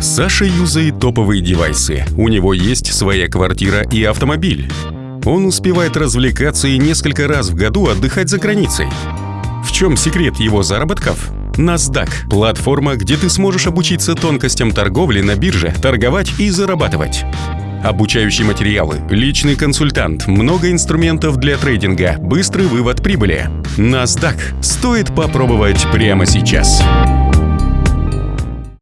Саша юзает топовые девайсы. У него есть своя квартира и автомобиль. Он успевает развлекаться и несколько раз в году отдыхать за границей. В чем секрет его заработков? NASDAQ – платформа, где ты сможешь обучиться тонкостям торговли на бирже, торговать и зарабатывать. Обучающие материалы, личный консультант, много инструментов для трейдинга, быстрый вывод прибыли. NASDAQ стоит попробовать прямо сейчас.